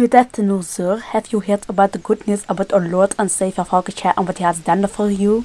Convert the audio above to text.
Good afternoon, sir. Have you heard about the good news about our Lord and Savior Falkenshair and what he has done for you?